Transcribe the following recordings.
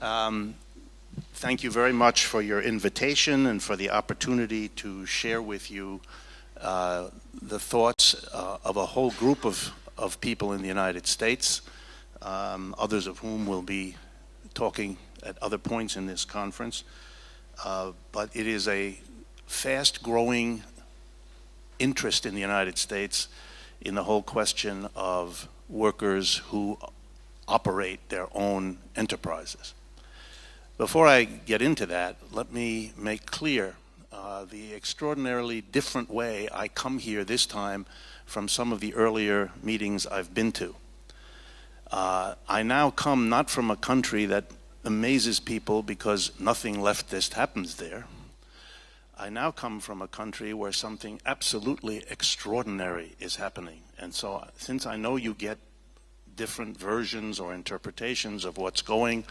Um, thank you very much for your invitation and for the opportunity to share with you uh, the thoughts uh, of a whole group of, of people in the United States, um, others of whom will be talking at other points in this conference. Uh, but it is a fast growing interest in the United States in the whole question of workers who operate their own enterprises. Before I get into that, let me make clear uh, the extraordinarily different way I come here this time from some of the earlier meetings I've been to. Uh, I now come not from a country that amazes people because nothing leftist happens there. I now come from a country where something absolutely extraordinary is happening. And so since I know you get different versions or interpretations of what's going,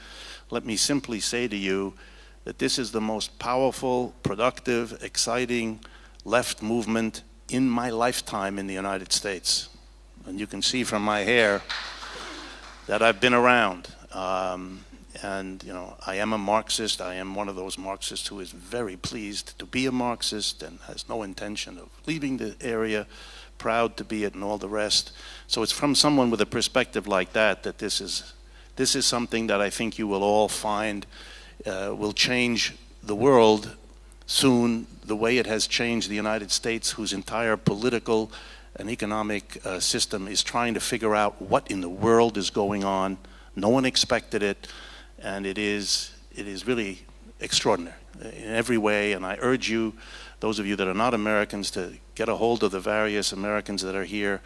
let me simply say to you that this is the most powerful, productive, exciting left movement in my lifetime in the United States. And you can see from my hair that I've been around. Um, and, you know, I am a Marxist. I am one of those Marxists who is very pleased to be a Marxist and has no intention of leaving the area, proud to be it and all the rest. So it's from someone with a perspective like that that this is, this is something that I think you will all find uh, will change the world soon the way it has changed the United States, whose entire political and economic uh, system is trying to figure out what in the world is going on. No one expected it and it is, it is really extraordinary in every way. And I urge you, those of you that are not Americans, to get a hold of the various Americans that are here,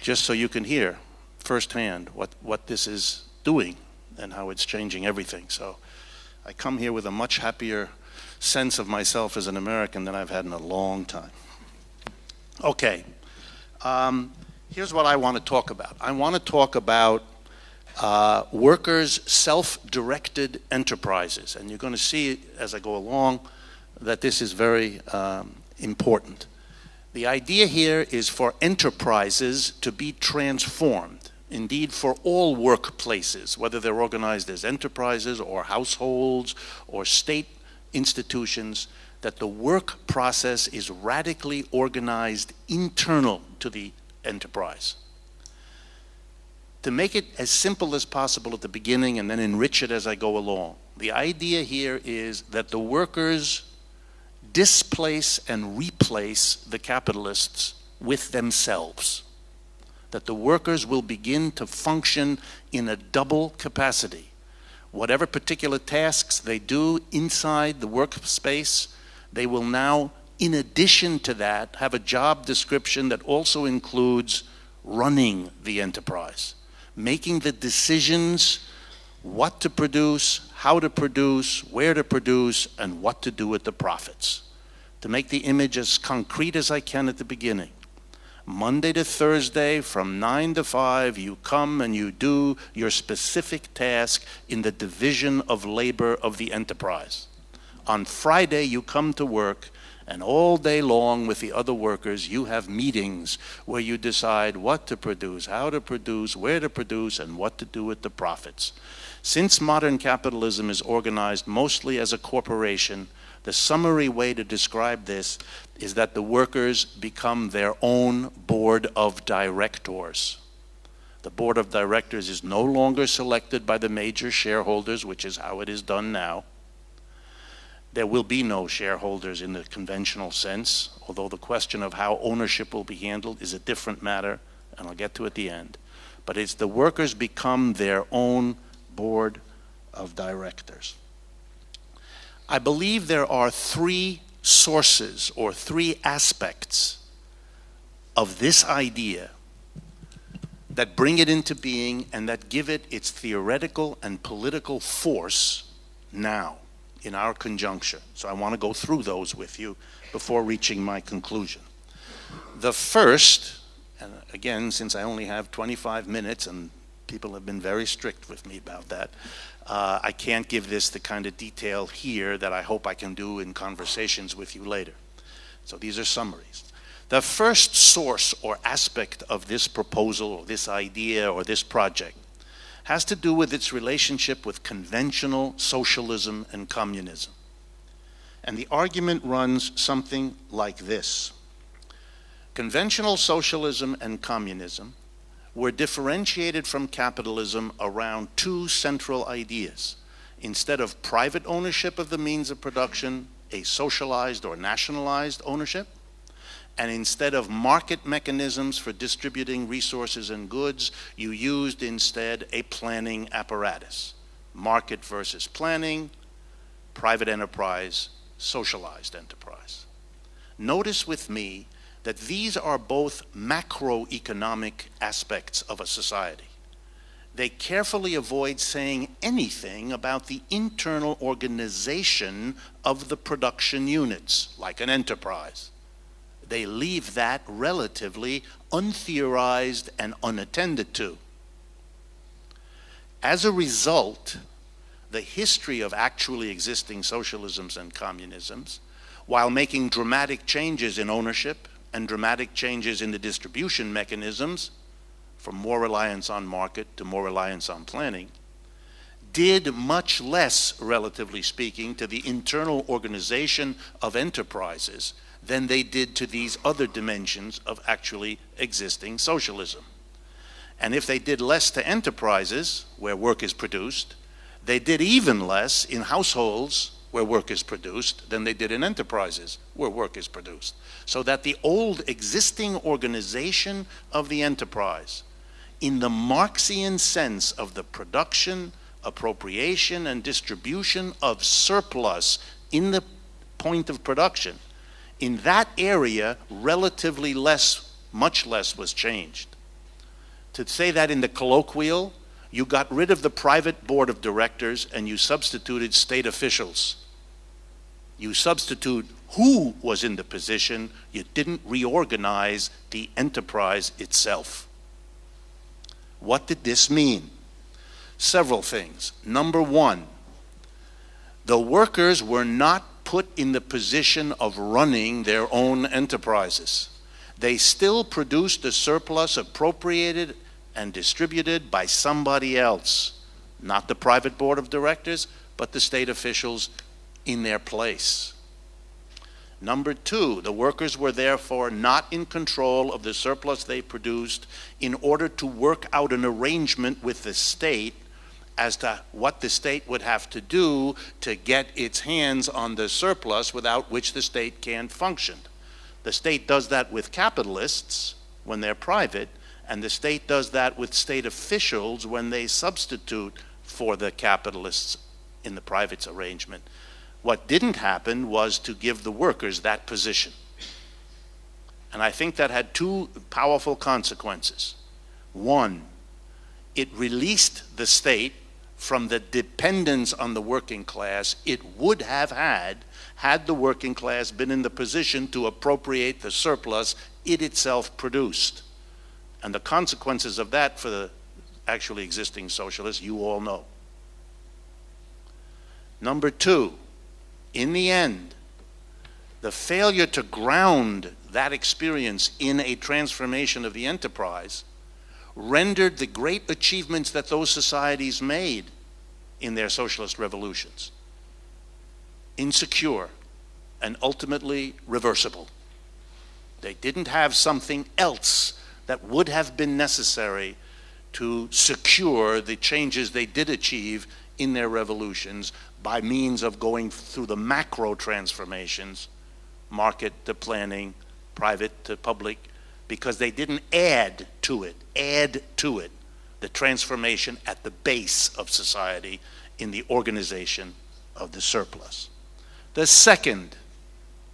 just so you can hear firsthand what, what this is doing and how it's changing everything. So I come here with a much happier sense of myself as an American than I've had in a long time. Okay, um, here's what I want to talk about. I want to talk about uh, workers' self-directed enterprises. And you're going to see as I go along that this is very um, important. The idea here is for enterprises to be transformed. Indeed, for all workplaces, whether they're organized as enterprises or households or state institutions, that the work process is radically organized internal to the enterprise to make it as simple as possible at the beginning and then enrich it as I go along. The idea here is that the workers displace and replace the capitalists with themselves. That the workers will begin to function in a double capacity. Whatever particular tasks they do inside the workspace, they will now, in addition to that, have a job description that also includes running the enterprise making the decisions what to produce, how to produce, where to produce, and what to do with the profits. To make the image as concrete as I can at the beginning. Monday to Thursday from 9 to 5, you come and you do your specific task in the division of labor of the enterprise. On Friday, you come to work and all day long with the other workers, you have meetings where you decide what to produce, how to produce, where to produce, and what to do with the profits. Since modern capitalism is organized mostly as a corporation, the summary way to describe this is that the workers become their own board of directors. The board of directors is no longer selected by the major shareholders, which is how it is done now. There will be no shareholders in the conventional sense, although the question of how ownership will be handled is a different matter, and I'll get to it at the end. But it's the workers become their own board of directors. I believe there are three sources or three aspects of this idea that bring it into being and that give it its theoretical and political force now in our conjuncture. So I want to go through those with you before reaching my conclusion. The first, and again, since I only have 25 minutes and people have been very strict with me about that, uh, I can't give this the kind of detail here that I hope I can do in conversations with you later. So these are summaries. The first source or aspect of this proposal or this idea or this project has to do with its relationship with conventional socialism and communism. And the argument runs something like this. Conventional socialism and communism were differentiated from capitalism around two central ideas. Instead of private ownership of the means of production, a socialized or nationalized ownership, and instead of market mechanisms for distributing resources and goods, you used instead a planning apparatus. Market versus planning, private enterprise, socialized enterprise. Notice with me that these are both macroeconomic aspects of a society. They carefully avoid saying anything about the internal organization of the production units, like an enterprise they leave that relatively untheorized and unattended to. As a result, the history of actually existing socialisms and communisms, while making dramatic changes in ownership and dramatic changes in the distribution mechanisms, from more reliance on market to more reliance on planning, did much less, relatively speaking, to the internal organization of enterprises than they did to these other dimensions of actually existing socialism. And if they did less to enterprises where work is produced, they did even less in households where work is produced than they did in enterprises where work is produced. So that the old existing organization of the enterprise, in the Marxian sense of the production, appropriation, and distribution of surplus in the point of production, in that area, relatively less, much less was changed. To say that in the colloquial, you got rid of the private board of directors and you substituted state officials. You substitute who was in the position, you didn't reorganize the enterprise itself. What did this mean? Several things. Number one, the workers were not put in the position of running their own enterprises. They still produced a surplus appropriated and distributed by somebody else, not the private board of directors, but the state officials in their place. Number two, the workers were therefore not in control of the surplus they produced in order to work out an arrangement with the state as to what the state would have to do to get its hands on the surplus without which the state can't function. The state does that with capitalists when they're private, and the state does that with state officials when they substitute for the capitalists in the private arrangement. What didn't happen was to give the workers that position. And I think that had two powerful consequences. One, it released the state from the dependence on the working class it would have had had the working class been in the position to appropriate the surplus it itself produced. And the consequences of that for the actually existing socialists, you all know. Number two, in the end, the failure to ground that experience in a transformation of the enterprise rendered the great achievements that those societies made in their socialist revolutions insecure and ultimately reversible. They didn't have something else that would have been necessary to secure the changes they did achieve in their revolutions by means of going through the macro transformations, market to planning, private to public, because they didn't add to it, add to it the transformation at the base of society in the organization of the surplus. The second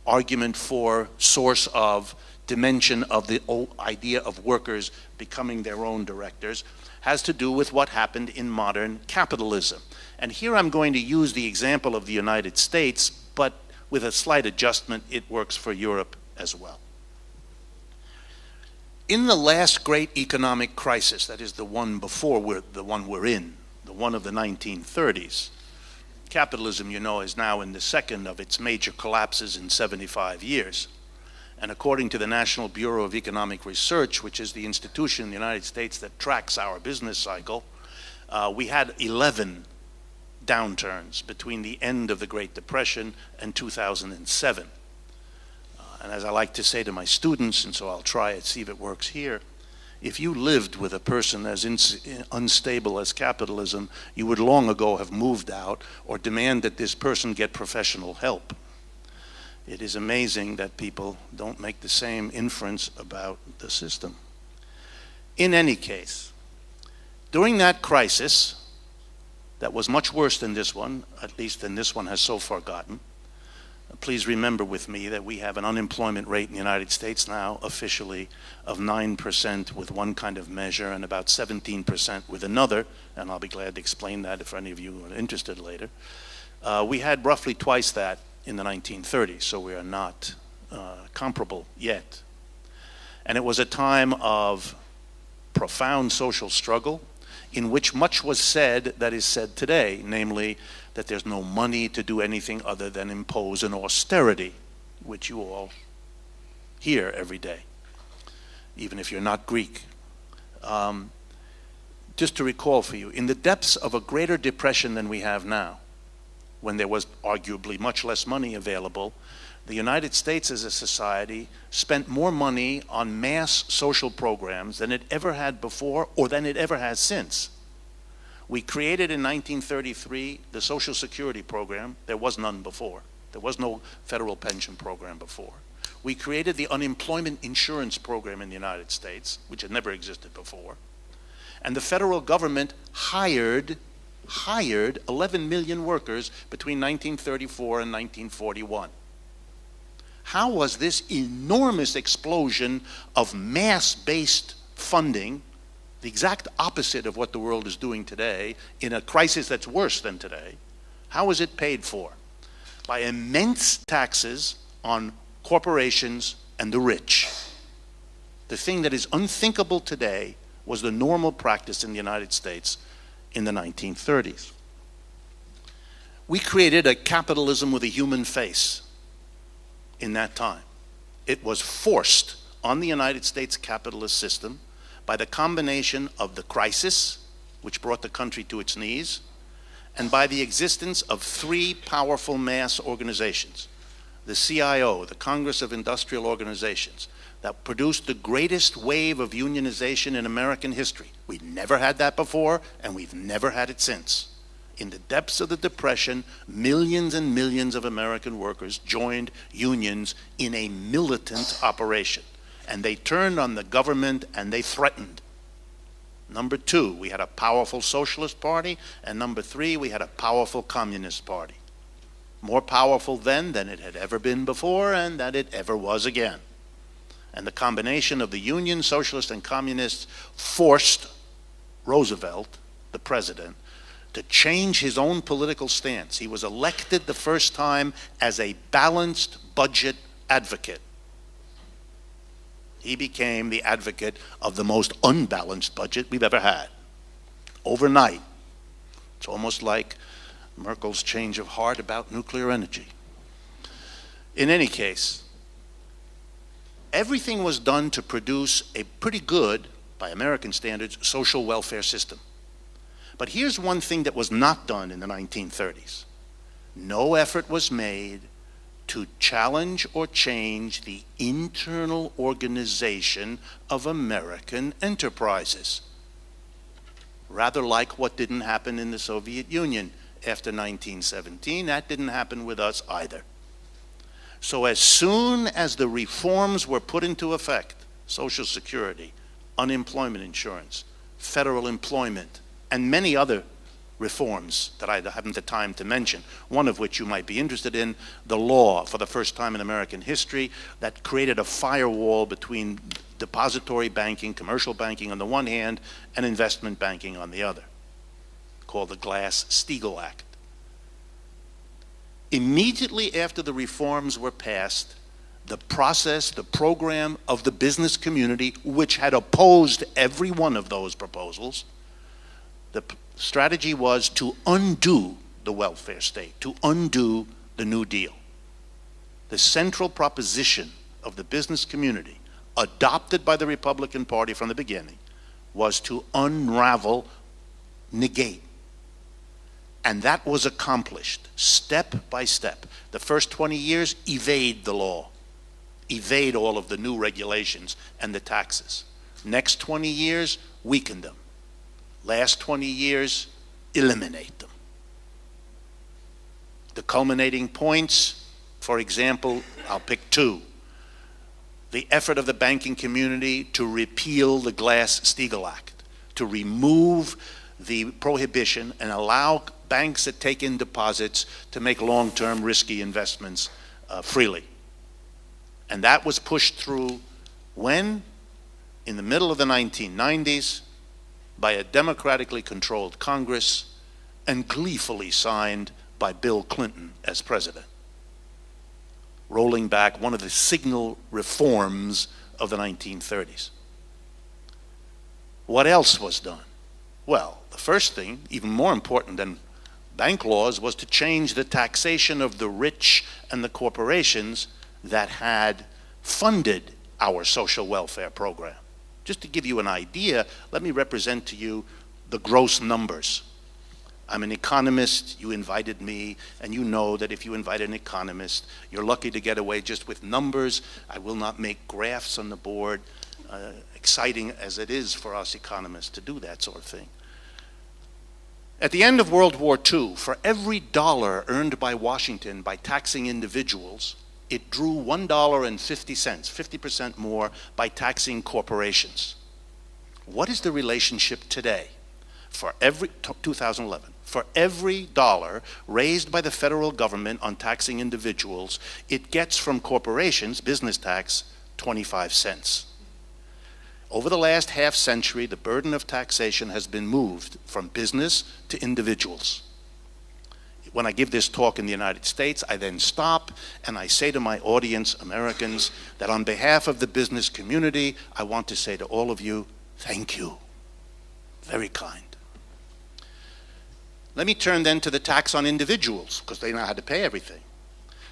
argument for source of dimension of the idea of workers becoming their own directors has to do with what happened in modern capitalism. And here I'm going to use the example of the United States, but with a slight adjustment, it works for Europe as well. In the last great economic crisis, that is the one before we're, the one we're in, the one of the 1930s, capitalism, you know, is now in the second of its major collapses in 75 years. And according to the National Bureau of Economic Research, which is the institution in the United States that tracks our business cycle, Uh, we had 11 downturns between the end of the Great Depression and 2007. And as I like to say to my students, and so I'll try it, see if it works here, if you lived with a person as unstable as capitalism, you would long ago have moved out or demand that this person get professional help. It is amazing that people don't make the same inference about the system. In any case, during that crisis, that was much worse than this one, at least than this one has so far gotten, please remember with me that we have an unemployment rate in the United States now officially of 9% with one kind of measure and about 17% with another, and I'll be glad to explain that if any of you are interested later. Uh, we had roughly twice that in the 1930s, so we are not uh, comparable yet. And it was a time of profound social struggle in which much was said that is said today, namely that there's no money to do anything other than impose an austerity, which you all hear every day, even if you're not Greek. Um, just to recall for you, in the depths of a greater depression than we have now, when there was arguably much less money available, the United States as a society spent more money on mass social programs than it ever had before or than it ever has since. We created in 1933 the Social Security program. There was none before. There was no federal pension program before. We created the unemployment insurance program in the United States, which had never existed before. And the federal government hired, hired 11 million workers between 1934 and 1941. How was this enormous explosion of mass-based funding the exact opposite of what the world is doing today in a crisis that's worse than today. How is it paid for? By immense taxes on corporations and the rich. The thing that is unthinkable today was the normal practice in the United States in the 1930s. We created a capitalism with a human face in that time. It was forced on the United States capitalist system by the combination of the crisis, which brought the country to its knees, and by the existence of three powerful mass organizations the CIO, the Congress of Industrial Organizations, that produced the greatest wave of unionization in American history. We've never had that before, and we've never had it since. In the depths of the Depression, millions and millions of American workers joined unions in a militant operation and they turned on the government and they threatened. Number two, we had a powerful socialist party, and number three, we had a powerful communist party. More powerful then than it had ever been before and that it ever was again. And the combination of the Union, Socialists, and Communists forced Roosevelt, the president, to change his own political stance. He was elected the first time as a balanced budget advocate he became the advocate of the most unbalanced budget we've ever had. Overnight. It's almost like Merkel's change of heart about nuclear energy. In any case, everything was done to produce a pretty good, by American standards, social welfare system. But here's one thing that was not done in the 1930s. No effort was made to challenge or change the internal organization of American enterprises. Rather like what didn't happen in the Soviet Union after 1917, that didn't happen with us either. So as soon as the reforms were put into effect, Social Security, unemployment insurance, federal employment, and many other reforms that I haven't the time to mention, one of which you might be interested in, the law for the first time in American history that created a firewall between depository banking, commercial banking on the one hand, and investment banking on the other, called the Glass-Steagall Act. Immediately after the reforms were passed, the process, the program of the business community, which had opposed every one of those proposals, the strategy was to undo the welfare state, to undo the New Deal. The central proposition of the business community, adopted by the Republican Party from the beginning, was to unravel negate. And that was accomplished step by step. The first 20 years, evade the law, evade all of the new regulations and the taxes. Next 20 years, weaken them. Last 20 years, eliminate them. The culminating points, for example, I'll pick two. The effort of the banking community to repeal the Glass-Steagall Act, to remove the prohibition and allow banks that take in deposits to make long-term risky investments uh, freely. And that was pushed through when? In the middle of the 1990s by a democratically controlled Congress and gleefully signed by Bill Clinton as president, rolling back one of the signal reforms of the 1930s. What else was done? Well, the first thing, even more important than bank laws, was to change the taxation of the rich and the corporations that had funded our social welfare program. Just to give you an idea, let me represent to you the gross numbers. I'm an economist, you invited me, and you know that if you invite an economist, you're lucky to get away just with numbers. I will not make graphs on the board, uh, exciting as it is for us economists to do that sort of thing. At the end of World War II, for every dollar earned by Washington by taxing individuals, it drew $1.50, 50% more by taxing corporations. What is the relationship today? For every, 2011, for every dollar raised by the federal government on taxing individuals, it gets from corporations, business tax, 25 cents. Over the last half century, the burden of taxation has been moved from business to individuals. When I give this talk in the United States, I then stop and I say to my audience, Americans, that on behalf of the business community, I want to say to all of you, thank you. Very kind. Let me turn then to the tax on individuals, because they know how to pay everything.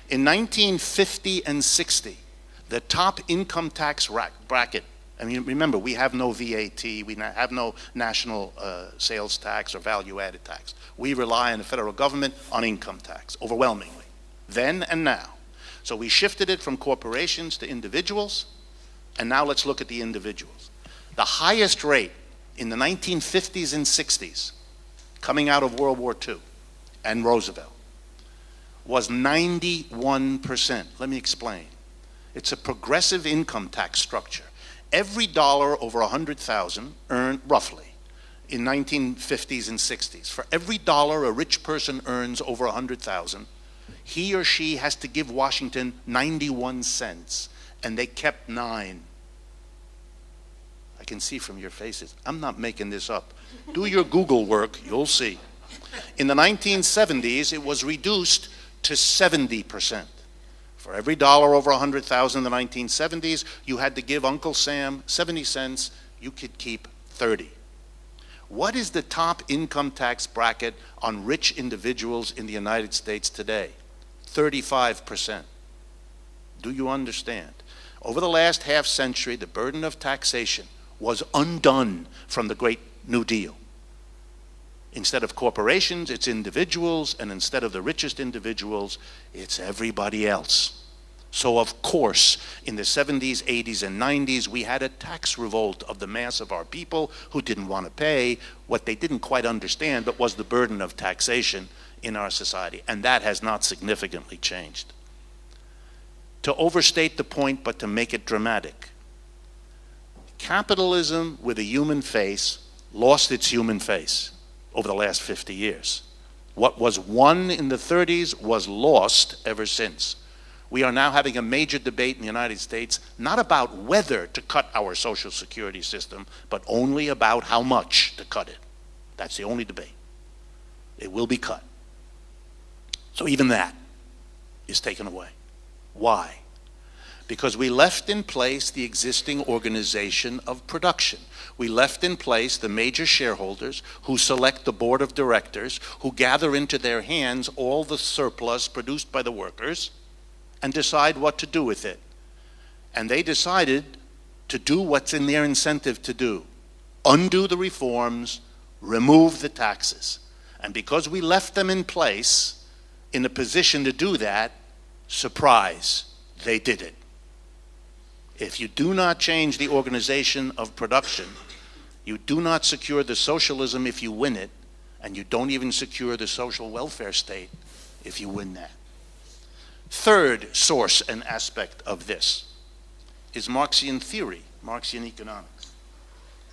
In 1950 and 60, the top income tax bracket I mean, remember, we have no VAT, we have no national uh, sales tax or value-added tax. We rely on the federal government on income tax, overwhelmingly, then and now. So we shifted it from corporations to individuals, and now let's look at the individuals. The highest rate in the 1950s and 60s, coming out of World War II and Roosevelt, was 91%. Let me explain. It's a progressive income tax structure every dollar over 100,000 earned roughly in 1950s and 60s, for every dollar a rich person earns over 100,000, he or she has to give Washington 91 cents, and they kept nine. I can see from your faces. I'm not making this up. Do your Google work, you'll see. In the 1970s, it was reduced to 70 percent. For every dollar over 100,000 in the 1970s, you had to give Uncle Sam 70 cents, you could keep 30. What is the top income tax bracket on rich individuals in the United States today? 35%. Do you understand? Over the last half century, the burden of taxation was undone from the Great New Deal. Instead of corporations, it's individuals, and instead of the richest individuals, it's everybody else. So of course, in the 70s, 80s, and 90s, we had a tax revolt of the mass of our people who didn't want to pay what they didn't quite understand, but was the burden of taxation in our society. And that has not significantly changed. To overstate the point, but to make it dramatic, capitalism with a human face lost its human face over the last 50 years. What was won in the 30s was lost ever since. We are now having a major debate in the United States, not about whether to cut our Social Security system, but only about how much to cut it. That's the only debate. It will be cut. So even that is taken away. Why? because we left in place the existing organization of production. We left in place the major shareholders who select the board of directors, who gather into their hands all the surplus produced by the workers and decide what to do with it. And they decided to do what's in their incentive to do undo the reforms, remove the taxes. And because we left them in place, in a position to do that, surprise, they did it. If you do not change the organization of production, you do not secure the socialism if you win it, and you don't even secure the social welfare state if you win that. Third source and aspect of this is Marxian theory, Marxian economics.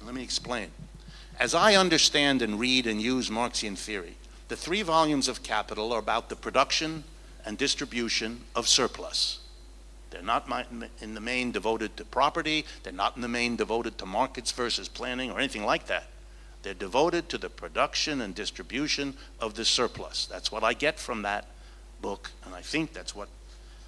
Let me explain. As I understand and read and use Marxian theory, the three volumes of Capital are about the production and distribution of surplus. They're not in the main devoted to property. They're not in the main devoted to markets versus planning or anything like that. They're devoted to the production and distribution of the surplus. That's what I get from that book, and I think that's what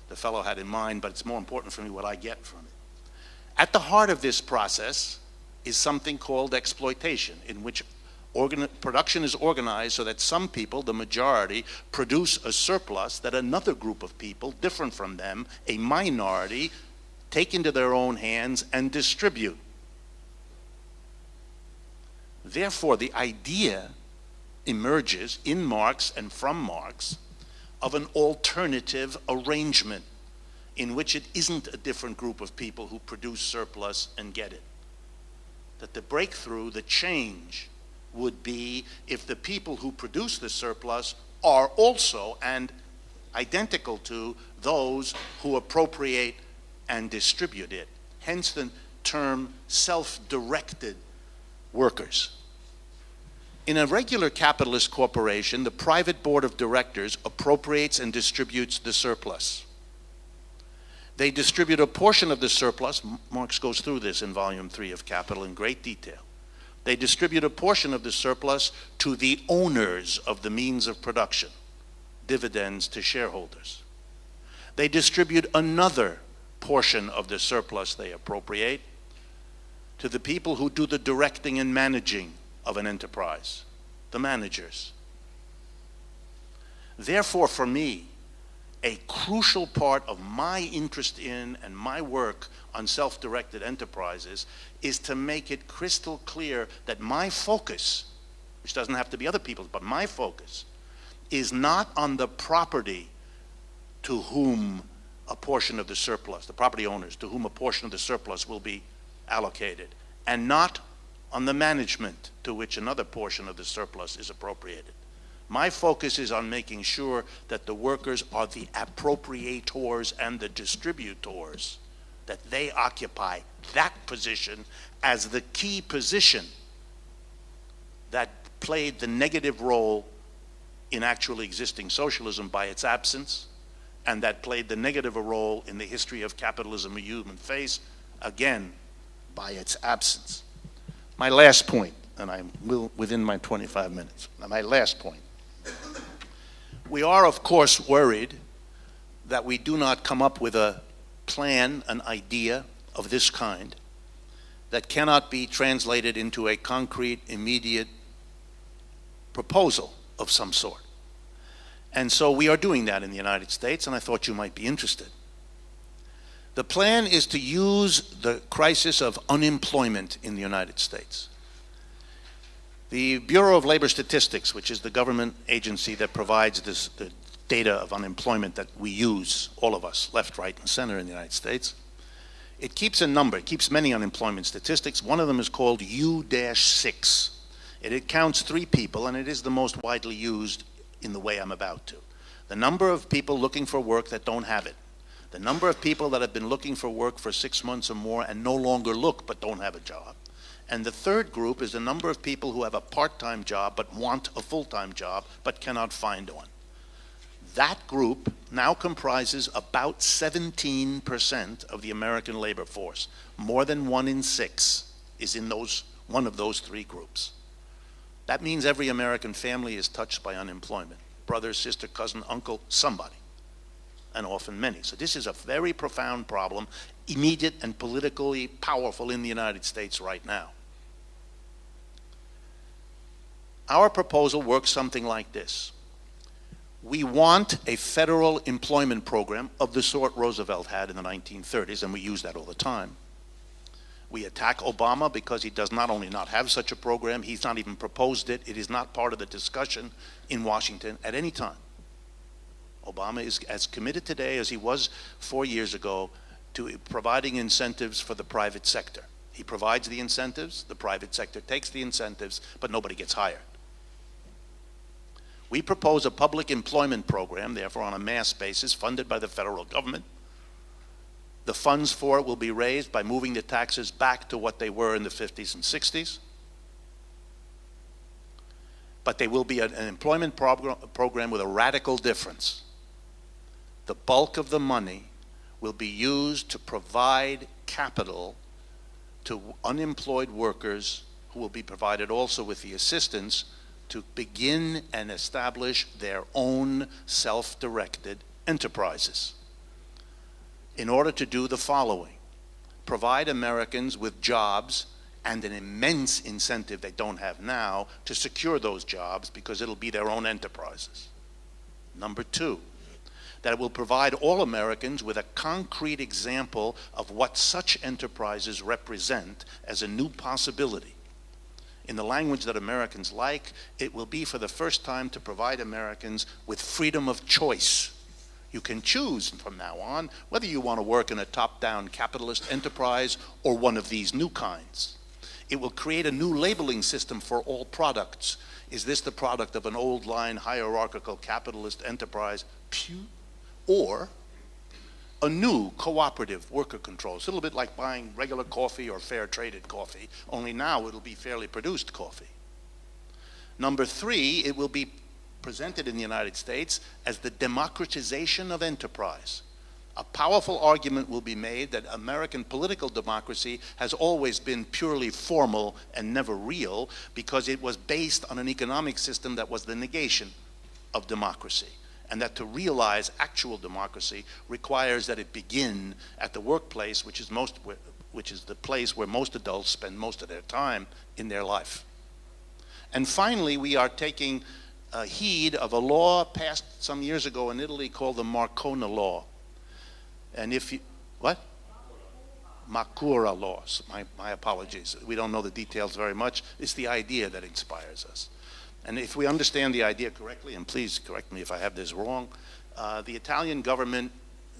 the fellow had in mind, but it's more important for me what I get from it. At the heart of this process is something called exploitation, in which production is organized so that some people, the majority, produce a surplus that another group of people, different from them, a minority, take into their own hands and distribute. Therefore, the idea emerges in Marx and from Marx of an alternative arrangement in which it isn't a different group of people who produce surplus and get it. That the breakthrough, the change, would be if the people who produce the surplus are also and identical to those who appropriate and distribute it. Hence the term self-directed workers. In a regular capitalist corporation, the private board of directors appropriates and distributes the surplus. They distribute a portion of the surplus. Marx goes through this in volume three of Capital in great detail. They distribute a portion of the surplus to the owners of the means of production, dividends to shareholders. They distribute another portion of the surplus they appropriate to the people who do the directing and managing of an enterprise, the managers. Therefore, for me, a crucial part of my interest in and my work on self-directed enterprises is to make it crystal clear that my focus, which doesn't have to be other people's, but my focus, is not on the property to whom a portion of the surplus, the property owners, to whom a portion of the surplus will be allocated, and not on the management to which another portion of the surplus is appropriated. My focus is on making sure that the workers are the appropriators and the distributors, that they occupy that position as the key position that played the negative role in actually existing socialism by its absence, and that played the negative role in the history of capitalism a human face, again, by its absence. My last point, and I'm within my 25 minutes, my last point. We are, of course, worried that we do not come up with a plan, an idea of this kind that cannot be translated into a concrete, immediate proposal of some sort. And so we are doing that in the United States, and I thought you might be interested. The plan is to use the crisis of unemployment in the United States the Bureau of Labor Statistics, which is the government agency that provides this, the data of unemployment that we use, all of us, left, right, and center in the United States, it keeps a number, it keeps many unemployment statistics. One of them is called U-6. It, it counts three people, and it is the most widely used in the way I'm about to. The number of people looking for work that don't have it. The number of people that have been looking for work for six months or more and no longer look but don't have a job. And the third group is a number of people who have a part-time job but want a full-time job but cannot find one. That group now comprises about 17% of the American labor force. More than one in six is in those, one of those three groups. That means every American family is touched by unemployment. Brother, sister, cousin, uncle, somebody. And often many. So this is a very profound problem, immediate and politically powerful in the United States right now. Our proposal works something like this. We want a federal employment program of the sort Roosevelt had in the 1930s, and we use that all the time. We attack Obama because he does not only not have such a program, he's not even proposed it. It is not part of the discussion in Washington at any time. Obama is as committed today as he was four years ago to providing incentives for the private sector. He provides the incentives, the private sector takes the incentives, but nobody gets hired. We propose a public employment program, therefore on a mass basis, funded by the federal government. The funds for it will be raised by moving the taxes back to what they were in the 50s and 60s. But they will be an, employment program with a radical difference. The bulk of the money will be used to provide capital to unemployed workers who will be provided also with the assistance to begin and establish their own self-directed enterprises in order to do the following. Provide Americans with jobs and an immense incentive they don't have now to secure those jobs because it'll be their own enterprises. Number two, that will provide all Americans with a concrete example of what such enterprises represent as a new possibility. In the language that Americans like, it will be for the first time to provide Americans with freedom of choice. You can choose from now on whether you want to work in a top-down capitalist enterprise or one of these new kinds. It will create a new labeling system for all products. Is this the product of an old line hierarchical capitalist enterprise? Pew or a new cooperative worker control. It's a little bit like buying regular coffee or fair traded coffee, only now it'll be fairly produced coffee. Number three, it will be presented in the United States as the democratization of enterprise. A powerful argument will be made that American political democracy has always been purely formal and never real because it was based on an economic system that was the negation of democracy and that to realize actual democracy requires that it begin at the workplace, which is, most, which is the place where most adults spend most of their time in their life. And finally, we are taking heed of a law passed some years ago in Italy called the Marcona Law. And if you, what? Marcora laws, my, my apologies. We don't know the details very much. It's the idea that inspires us. And if we understand the idea correctly, and please correct me if I have this wrong, uh, the Italian government,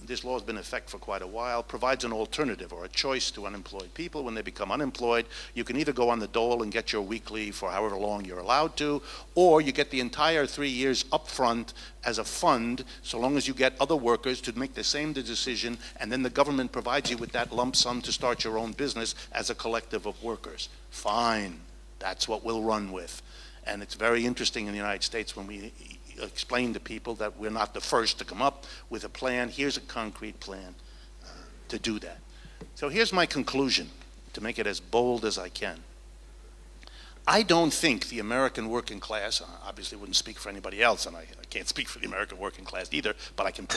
this law has been in effect for quite a while, provides an alternative or a choice to unemployed people. When they become unemployed, you can either go on the dole and get your weekly for however long you're allowed to, or you get the entire three years up front as a fund, so long as you get other workers to make the same decision, and then the government provides you with that lump sum to start your own business as a collective of workers. Fine, that's what we'll run with. And it's very interesting in the United States when we explain to people that we're not the first to come up with a plan. Here's a concrete plan uh, to do that. So here's my conclusion, to make it as bold as I can. I don't think the American working class, I obviously wouldn't speak for anybody else, and I, I can't speak for the American working class either, but I can,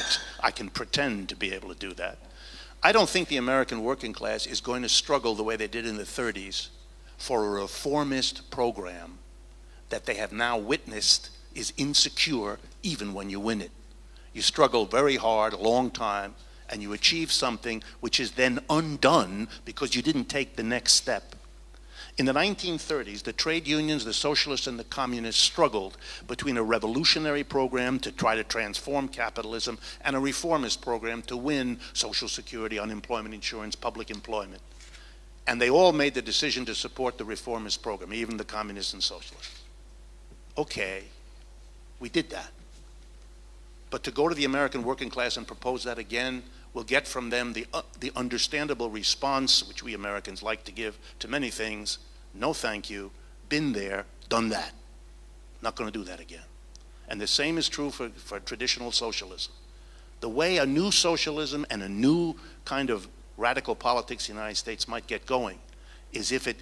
I can pretend to be able to do that. I don't think the American working class is going to struggle the way they did in the 30s for a reformist program that they have now witnessed is insecure even when you win it. You struggle very hard, a long time, and you achieve something which is then undone because you didn't take the next step. In the 1930s, the trade unions, the socialists, and the communists struggled between a revolutionary program to try to transform capitalism and a reformist program to win Social Security, unemployment insurance, public employment. And they all made the decision to support the reformist program, even the communists and socialists okay, we did that. But to go to the American working class and propose that again will get from them the, uh, the understandable response, which we Americans like to give to many things, no thank you, been there, done that. Not going to do that again. And the same is true for, for traditional socialism. The way a new socialism and a new kind of radical politics in the United States might get going is if it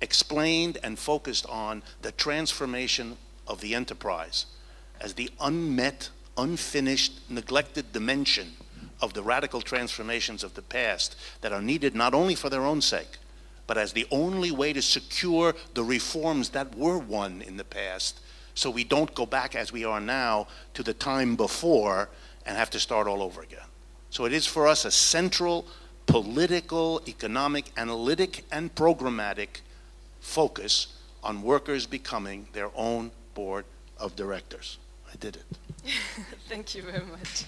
explained and focused on the transformation of the enterprise as the unmet, unfinished, neglected dimension of the radical transformations of the past that are needed not only for their own sake, but as the only way to secure the reforms that were won in the past so we don't go back as we are now to the time before and have to start all over again. So it is for us a central political, economic, analytic, and programmatic focus on workers becoming their own board of directors. I did it. Thank you very much.